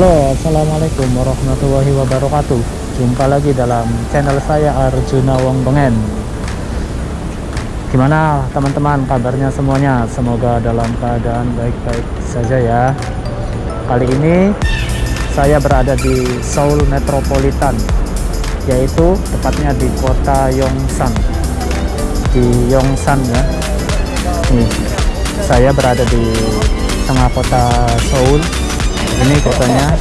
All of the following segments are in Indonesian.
Assalamualaikum warahmatullahi wabarakatuh. Jumpa lagi dalam channel saya Arjuna Wong Bengen Gimana teman-teman? Kabarnya semuanya? Semoga dalam keadaan baik-baik saja ya. Kali ini saya berada di Seoul Metropolitan Yaitu tepatnya di kota Yongsan. Di Yongsan ya. Nih, saya berada di tengah kota Seoul ini kotanya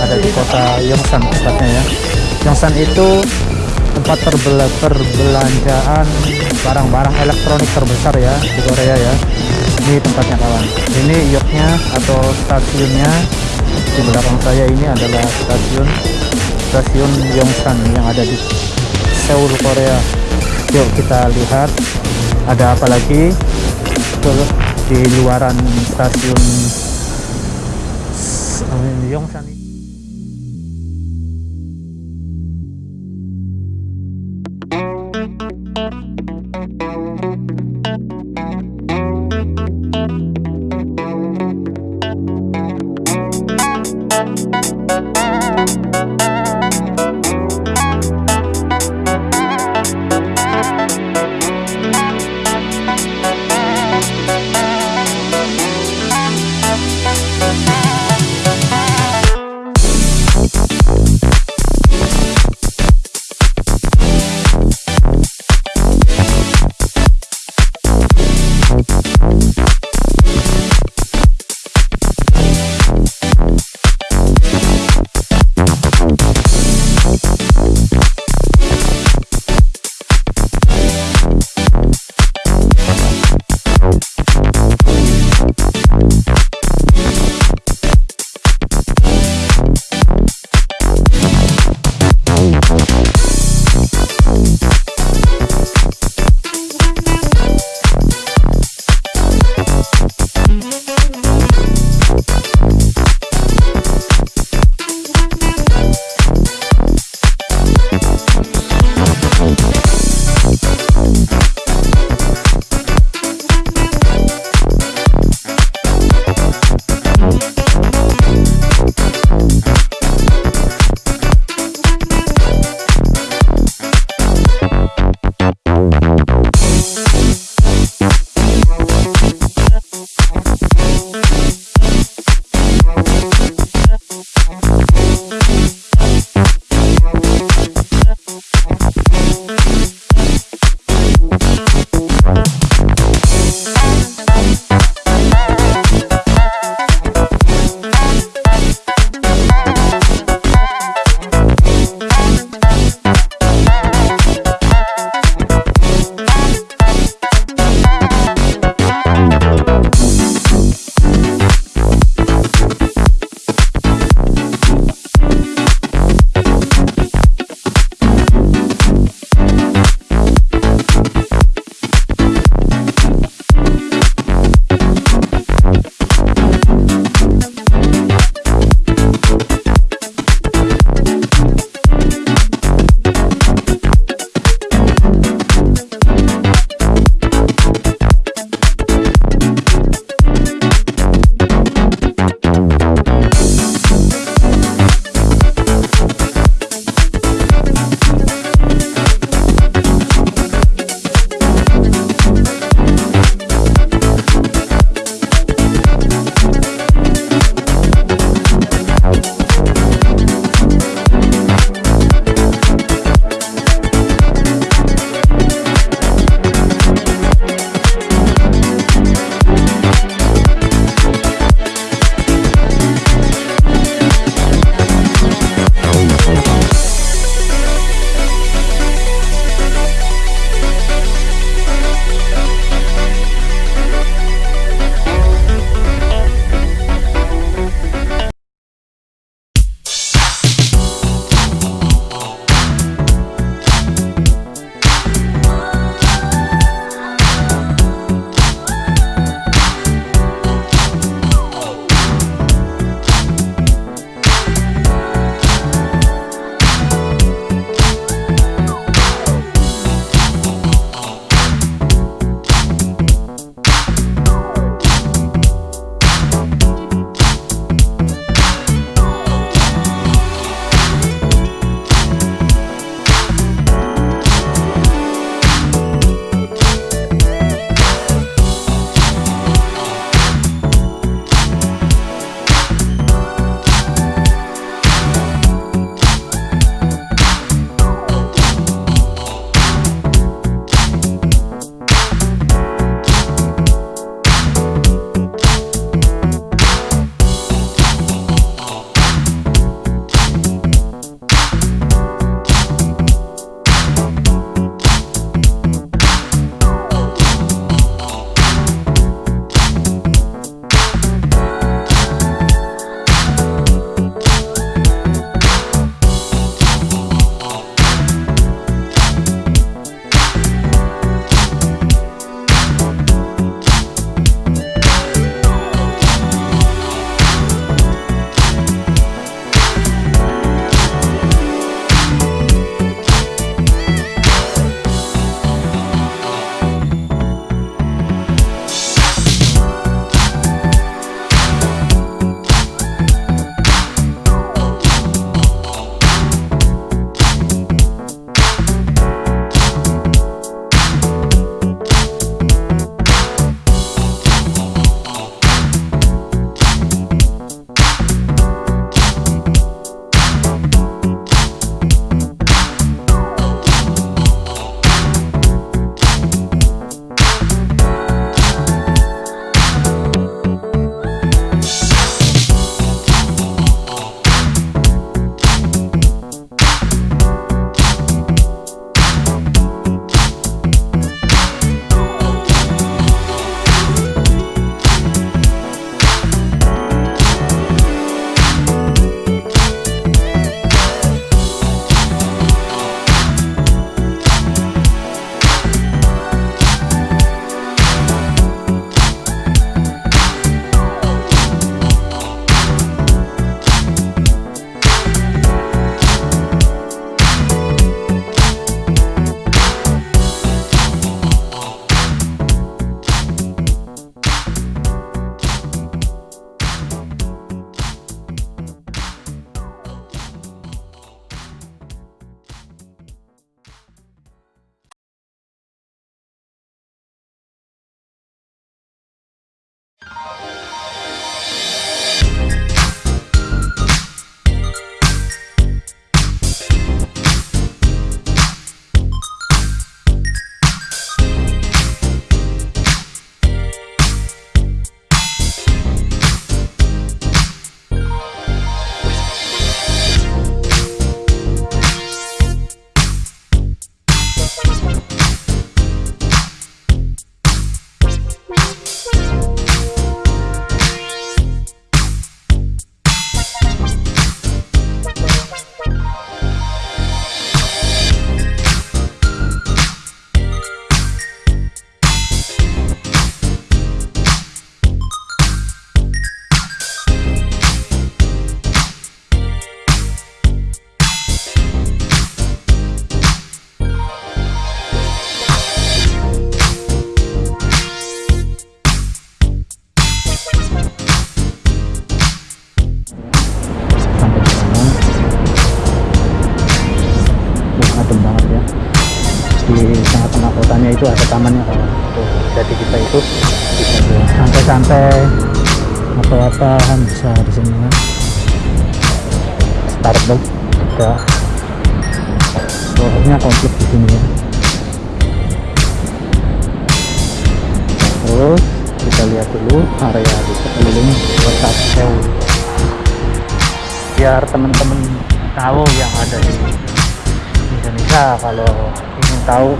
ada di kota Yongsan tepatnya ya. Yongsan itu tempat perbela perbelanjaan barang-barang elektronik terbesar ya di Korea ya. Ini tempatnya kawan. Ini yoknya atau stasiunnya di belakang saya ini adalah stasiun stasiun Yongsan yang ada di Seoul Korea. Yuk kita lihat ada apa lagi. Di luaran stasiun Yongsan adem santai-santai apa-apaan bisa di sini kan? Starbucks juga pokoknya komplit di sini ya terus kita lihat dulu area di sekeliling kota Seoul biar teman-teman tahu yang ada di Indonesia kalau ingin tahu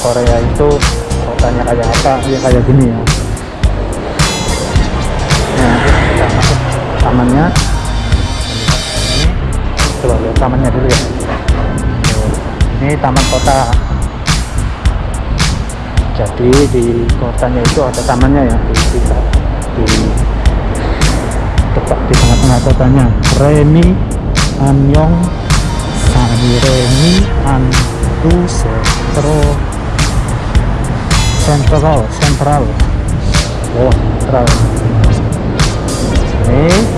Korea itu kotanya kayak apa ya kayak gini ya tamannya. Coba lihat tamannya dulu ya. Ini taman kota. Jadi di kotanya itu ada tamannya ya. Di kita di tepat di tengah-tengah kotanya. Remi Anyong Sani Remi Antu Sentro Sentral Sentral. Oh Sentral. Ini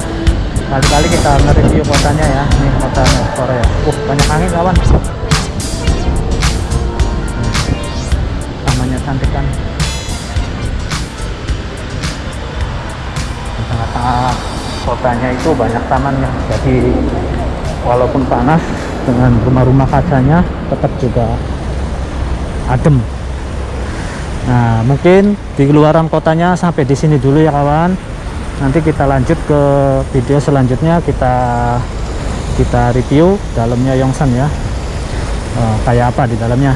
kali-kali kita nge-review kotanya ya. Ini kotanya Korea. Uh banyak angin kawan. Tamannya cantik kan tengah-tengah kotanya itu banyak tamannya jadi walaupun panas dengan rumah-rumah kacanya tetap juga adem. Nah mungkin di luaran kotanya sampai di sini dulu ya kawan nanti kita lanjut ke video selanjutnya kita kita review dalamnya Yongsan ya. Eh, kayak apa di dalamnya